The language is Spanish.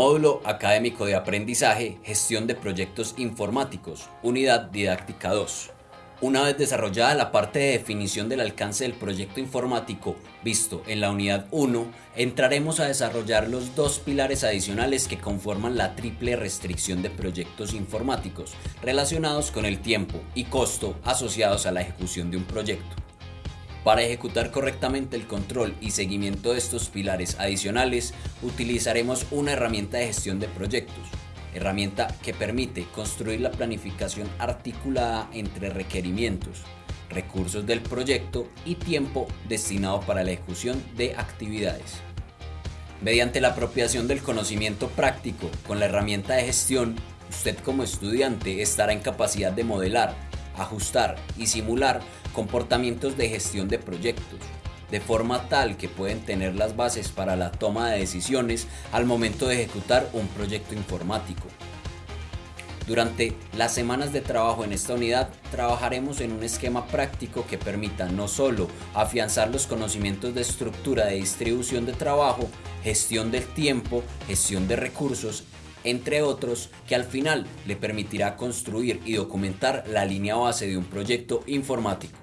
Módulo Académico de Aprendizaje, Gestión de Proyectos Informáticos, Unidad Didáctica 2. Una vez desarrollada la parte de definición del alcance del proyecto informático visto en la unidad 1, entraremos a desarrollar los dos pilares adicionales que conforman la triple restricción de proyectos informáticos relacionados con el tiempo y costo asociados a la ejecución de un proyecto. Para ejecutar correctamente el control y seguimiento de estos pilares adicionales, utilizaremos una herramienta de gestión de proyectos, herramienta que permite construir la planificación articulada entre requerimientos, recursos del proyecto y tiempo destinado para la ejecución de actividades. Mediante la apropiación del conocimiento práctico con la herramienta de gestión, usted como estudiante estará en capacidad de modelar, ajustar y simular comportamientos de gestión de proyectos, de forma tal que pueden tener las bases para la toma de decisiones al momento de ejecutar un proyecto informático. Durante las semanas de trabajo en esta unidad trabajaremos en un esquema práctico que permita no solo afianzar los conocimientos de estructura de distribución de trabajo, gestión del tiempo, gestión de recursos entre otros, que al final le permitirá construir y documentar la línea base de un proyecto informático.